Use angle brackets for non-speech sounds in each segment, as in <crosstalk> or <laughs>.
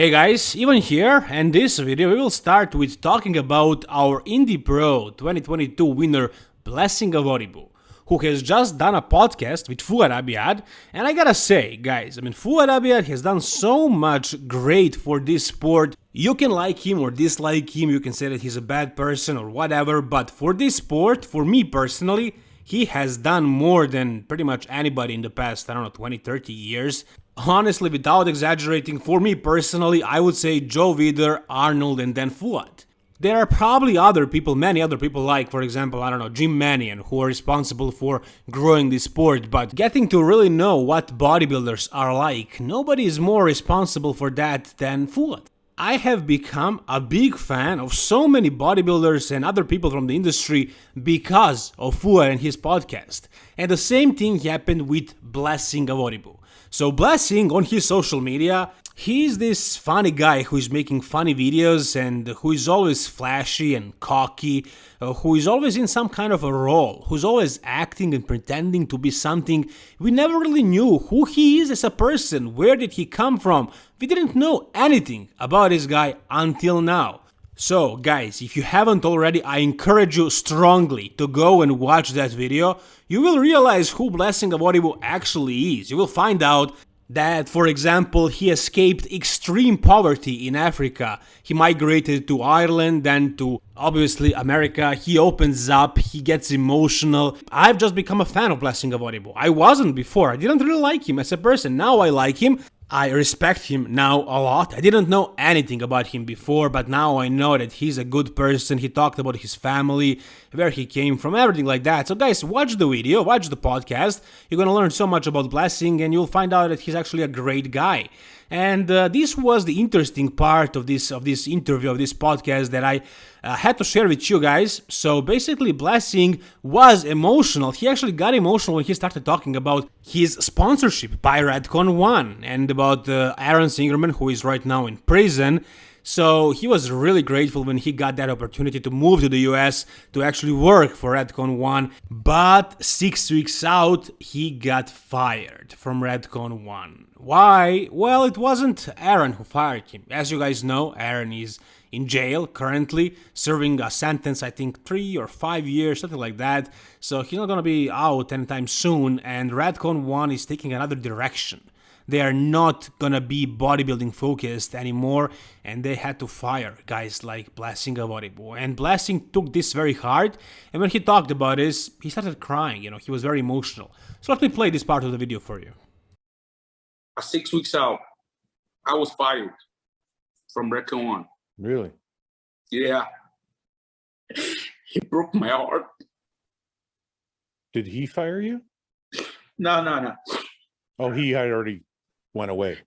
Hey guys, Ivan here, and this video we will start with talking about our Indy Pro 2022 winner Blessing Awodibu, who has just done a podcast with Fouad Abiad, and I gotta say, guys, I mean Fouad Abiad has done so much great for this sport. You can like him or dislike him, you can say that he's a bad person or whatever, but for this sport, for me personally, he has done more than pretty much anybody in the past, I don't know, 20, 30 years. Honestly, without exaggerating, for me personally, I would say Joe Weider, Arnold, and then Fouad. There are probably other people, many other people like, for example, I don't know, Jim Manion, who are responsible for growing this sport, but getting to really know what bodybuilders are like, nobody is more responsible for that than Fouad. I have become a big fan of so many bodybuilders and other people from the industry because of Fouad and his podcast. And the same thing happened with Blessing Awodibu. So Blessing on his social media, he's this funny guy who is making funny videos and who is always flashy and cocky, uh, who is always in some kind of a role, who's always acting and pretending to be something. We never really knew who he is as a person, where did he come from. We didn't know anything about this guy until now. So guys, if you haven't already, I encourage you strongly to go and watch that video. You will realize who Blessing Awodibu actually is. You will find out that, for example, he escaped extreme poverty in Africa. He migrated to Ireland, then to obviously America. He opens up, he gets emotional. I've just become a fan of Blessing Awodibu. I wasn't before. I didn't really like him as a person. Now I like him. I respect him now a lot. I didn't know anything about him before, but now I know that he's a good person. He talked about his family, where he came from, everything like that. So guys, watch the video, watch the podcast. You're gonna learn so much about Blessing and you'll find out that he's actually a great guy. And uh, this was the interesting part of this of this interview of this podcast that I uh, had to share with you guys. So basically, Blessing was emotional. He actually got emotional when he started talking about his sponsorship by Redcon One and about uh, Aaron Singerman, who is right now in prison. So he was really grateful when he got that opportunity to move to the US to actually work for Redcon 1. But six weeks out, he got fired from Redcon 1. Why? Well, it wasn't Aaron who fired him. As you guys know, Aaron is in jail currently, serving a sentence, I think three or five years, something like that. So he's not gonna be out anytime soon, and Redcon 1 is taking another direction. They are not gonna be bodybuilding focused anymore, and they had to fire guys like Blessing Awodibu. And Blessing took this very hard, and when he talked about this, he started crying, you know, he was very emotional. So let me play this part of the video for you. Six weeks out, I was fired from Redcon 1. Really? Yeah. He broke my heart. Did he fire you? No, no, no. Oh, he had already went away.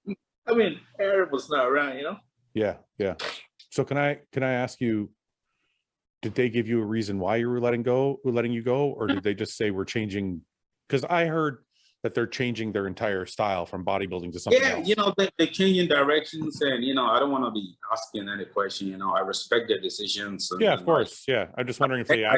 I mean, Aaron was not around, you know? Yeah, yeah. So can I can I ask you? Did they give you a reason why you were letting go, letting you go, or did they just say we're changing? Because I heard that they're changing their entire style from bodybuilding to something Yeah, else. you know, they, they're changing directions and, you know, I don't want to be asking any question, you know, I respect their decisions. and- yeah, of course. Yeah, I'm just wondering if they. I,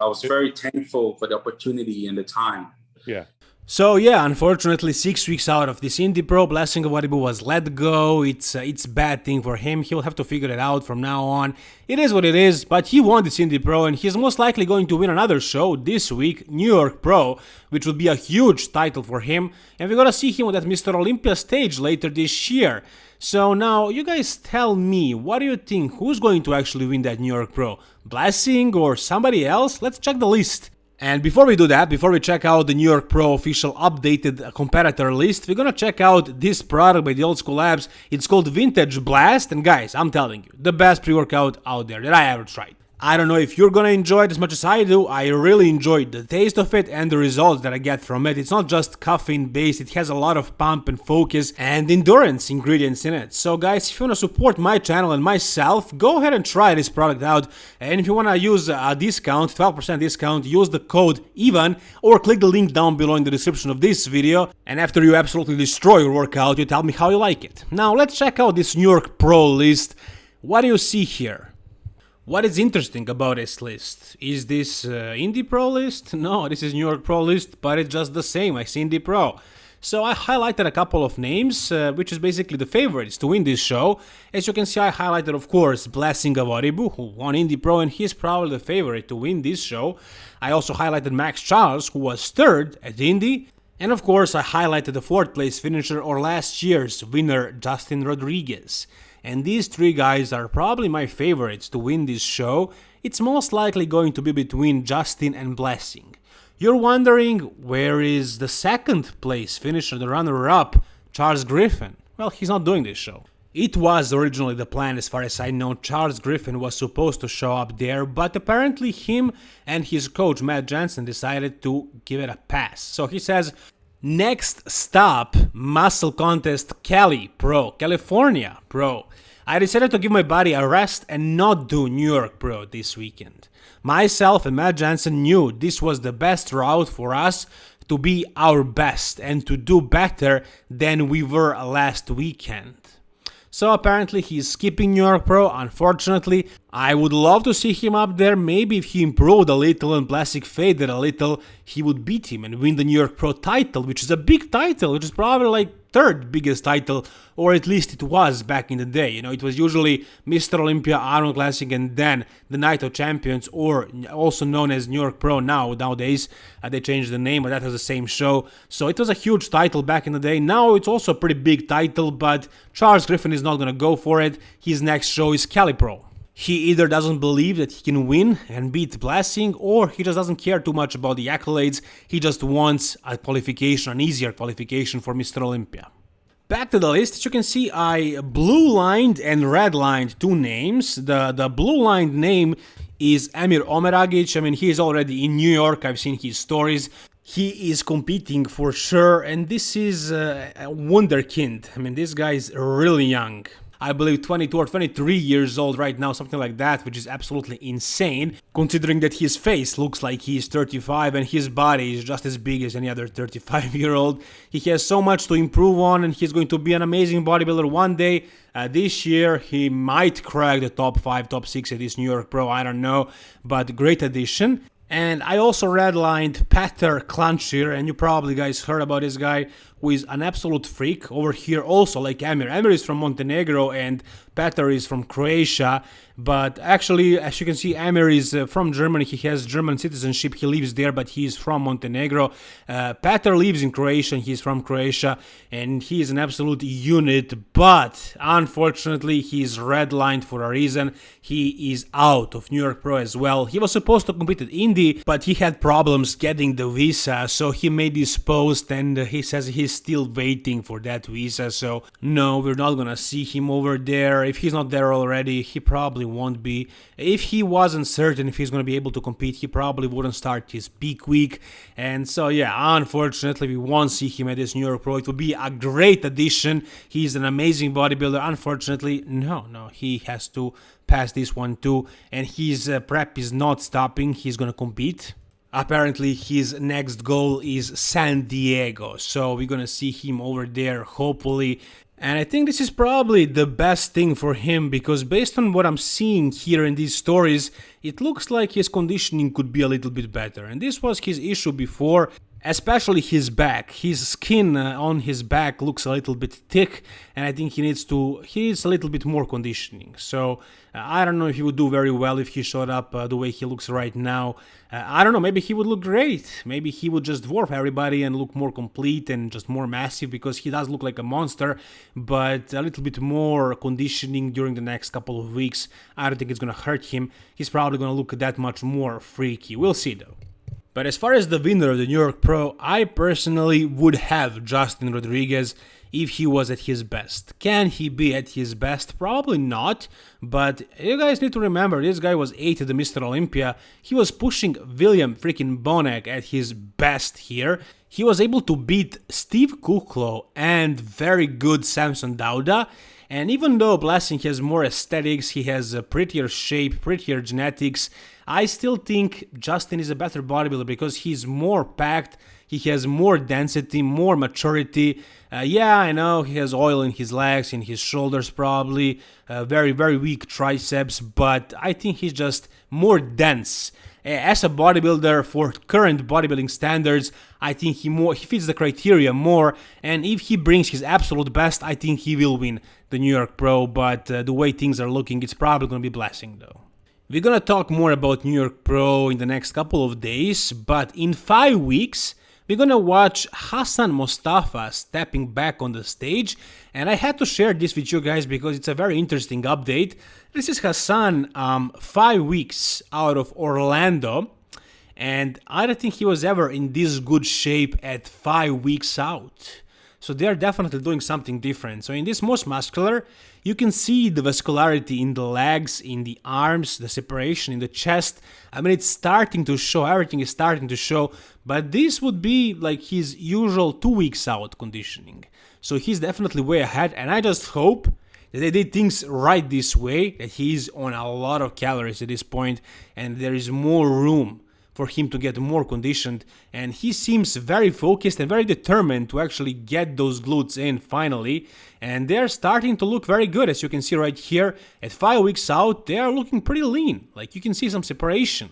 I was very thankful for the opportunity and the time. Yeah, So yeah, unfortunately, six weeks out of this Indy Pro, Blessing Awodibu was let go. It's uh, it's bad thing for him. He'll have to figure it out from now on. It is what it is, but he won this Indy Pro, and he's most likely going to win another show this week, New York Pro, which would be a huge title for him. And we're gonna see him on that Mr. Olympia stage later this year. So now, you guys tell me, what do you think? Who's going to actually win that New York Pro? Blessing or somebody else? Let's check the list. And before we do that, before we check out the New York Pro official updated competitor list, we're gonna check out this product by the Old School Labs. It's called Vintage Blast, and guys, I'm telling you, the best pre-workout out there that I ever tried. I don't know if you're gonna enjoy it as much as I do. I really enjoyed the taste of it and the results that I get from it. It's not just caffeine based, it has a lot of pump and focus and endurance ingredients in it. So guys, if you wanna support my channel and myself, go ahead and try this product out. And if you wanna use a discount, 12% discount, use the code EVAN or click the link down below in the description of this video. And after you absolutely destroy your workout, you tell me how you like it. Now let's check out this New York Pro list. What do you see here? What is interesting about this list? Is this uh, Indy Pro list? No, this is New York Pro list, but it's just the same as Indy Pro. So I highlighted a couple of names, uh, which is basically the favorites to win this show. As you can see, I highlighted, of course, Blessing Awodibu, who won Indy Pro, and he's probably the favorite to win this show. I also highlighted Max Charles, who was third at Indy. And of course, I highlighted the fourth place finisher or last year's winner, Justin Rodriguez. And these three guys are probably my favorites to win this show. It's most likely going to be between Justin and Blessing. You're wondering where is the second place finisher, the runner up, Charles Griffin? Well, he's not doing this show. It was originally the plan, as far as I know. Charles Griffin was supposed to show up there, but apparently, him and his coach Matt Jansen decided to give it a pass. So he says, Next stop, muscle contest Cali Pro, California Pro. I decided to give my body a rest and not do New York Pro this weekend. Myself and Matt Jansen knew this was the best route for us to be our best and to do better than we were last weekend. So apparently he's skipping New York Pro, unfortunately. I would love to see him up there, maybe if he improved a little and Plastic faded a little, he would beat him and win the New York Pro title, which is a big title, which is probably like third biggest title, or at least it was back in the day. You know, it was usually Mr. Olympia, Arnold Classic, and then the Night of Champions, or also known as New York Pro now. Nowadays, uh, they changed the name, but that was the same show. So it was a huge title back in the day. Now it's also a pretty big title, but Charles Griffin is not going to go for it. His next show is Cali Pro. He either doesn't believe that he can win and beat Blessing, or he just doesn't care too much about the accolades. He just wants a qualification, an easier qualification for Mr. Olympia. Back to the list, as you can see, I blue lined and red lined two names. The, the blue lined name is Amir Omeragic. I mean, he is already in New York. I've seen his stories. He is competing for sure, and this is uh, a wonderkind. I mean, this guy is really young. I believe 22 or 23 years old right now, something like that, which is absolutely insane, considering that his face looks like he's 35 and his body is just as big as any other 35 <laughs> year old. He has so much to improve on and he's going to be an amazing bodybuilder one day. Uh, this year, he might crack the top 5, top 6 at this New York Pro, I don't know, but great addition. And I also redlined Petar Klancir, and you probably guys heard about this guy, who is an absolute freak over here also, like Amir. Amir is from Montenegro and Petar is from Croatia, but actually, as you can see, Amir is uh, from Germany. He has German citizenship. He lives there, but he is from Montenegro. Uh, Petar lives in Croatia. He's from Croatia, and he is an absolute unit. But unfortunately, he is redlined for a reason. He is out of New York Pro as well. He was supposed to compete at Indy, but he had problems getting the visa, so he made this post, and he says he's still waiting for that visa. So no, we're not gonna see him over there if he's not there already, he probably won't be. If he wasn't certain if he's to be able to compete, he probably wouldn't start his peak week. And so, yeah, unfortunately, we won't see him at this New York Pro. It would be a great addition. He's an amazing bodybuilder. Unfortunately, no, no, he has to pass this one too. And his uh, prep is not stopping. He's to compete. Apparently, his next goal is San Diego, so we're gonna see him over there, hopefully. And I think this is probably the best thing for him because based on what I'm seeing here in these stories, it looks like his conditioning could be a little bit better. And this was his issue before especially his back. His skin uh, on his back looks a little bit thick, and I think he needs to he needs a little bit more conditioning. So uh, I don't know if he would do very well if he showed up uh, the way he looks right now. Uh, I don't know. Maybe he would look great. Maybe he would just dwarf everybody and look more complete and just more massive because he does look like a monster. But a little bit more conditioning during the next couple of weeks, I don't think it's gonna hurt him. He's probably gonna look that much more freaky. We'll see though. But as far as the winner of the New York Pro, I personally would have Justin Rodriguez if he was at his best. Can he be at his best? Probably not, but you guys need to remember this guy was 8th at the Mr. Olympia. He was pushing William freaking Bonac at his best here. He was able to beat Steve Kuclo and very good Samson Dauda. And even though Blessing has more aesthetics, he has a prettier shape, prettier genetics, I still think Justin is a better bodybuilder because he's more packed, he has more density, more maturity. Uh, yeah, I know he has oil in his legs, in his shoulders, probably uh, very, very weak triceps, but I think he's just more dense as a bodybuilder for current bodybuilding standards, I think he more he fits the criteria more. And if he brings his absolute best, I think he will win the New York Pro. But uh, the way things are looking, it's probably going to be blessing though. We're gonna talk more about New York Pro in the next couple of days, but in five weeks we're gonna watch Hassan Mustafa stepping back on the stage, and I had to share this with you guys because it's a very interesting update. This is Hassan um, five weeks out of Orlando, and I don't think he was ever in this good shape at five weeks out. So they're definitely doing something different. So in this most muscular, you can see the vascularity in the legs, in the arms, the separation in the chest. I mean, it's starting to show, everything is starting to show, but this would be like his usual two weeks out conditioning. So he's definitely way ahead, and I just hope that they did things right this way, that he's on a lot of calories at this point, and there is more room for him to get more conditioned and he seems very focused and very determined to actually get those glutes in finally and they're starting to look very good as you can see right here at 5 weeks out they are looking pretty lean like you can see some separation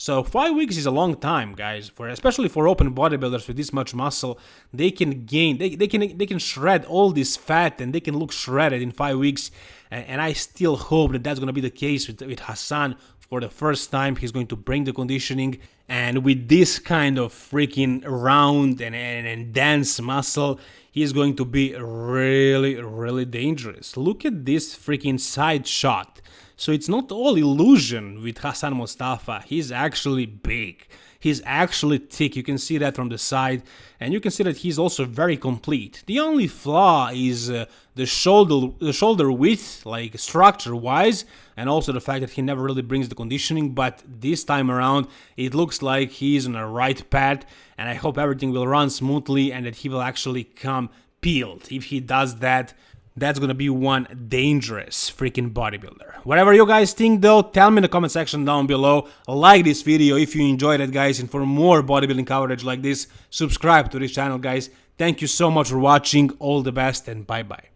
so five weeks is a long time, guys. For especially for open bodybuilders with this much muscle, they can gain, they, they can they can shred all this fat and they can look shredded in five weeks. And, I still hope that that's gonna be the case with, with Hassan for the first time. He's going to bring the conditioning, and with this kind of freaking round and, and, and dense muscle, he's going to be really really dangerous. Look at this freaking side shot. So it's not all illusion with Hassan Mustafa He's actually big. He's actually thick. You can see that from the side. And you can see that he's also very complete. The only flaw is uh, the shoulder the shoulder width, like structure-wise, and also the fact that he never really brings the conditioning. But this time around, it looks like he's on a right path. And I hope everything will run smoothly and that he will actually come peeled. If he does that, that's gonna be one dangerous freaking bodybuilder. Whatever you guys think though, tell me in the comment section down below. Like this video if you enjoyed it guys and for more bodybuilding coverage like this, subscribe to this channel guys. Thank you so much for watching, all the best and bye bye.